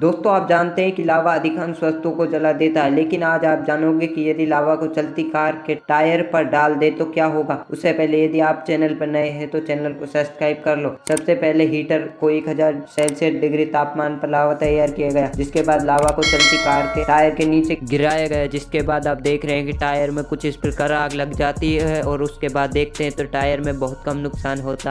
दोस्तों, आप जानते हैं कि लावा अधिकांश वस्तुओं को जला देता है, लेकिन आज आप जानोगे कि यदि लावा को चलती कार के टायर पर डाल दे तो क्या होगा? उससे पहले यदि आप चैनल पर नए हैं तो चैनल को सब्सक्राइब कर लो। सबसे पहले हीटर को 1000 सेल्सियस डिग्री तापमान पर लावा तैयार किया गया, जिसके बाद लावा को चलती कार के टायर के नीचे गिराया गया, जिसके बाद आप देख रहे हैं कि टायर में कुछ इस प्रकार आग लग जाती है और उसके बाद देखते हैं तो टायर में बहुत कम नुकसान होता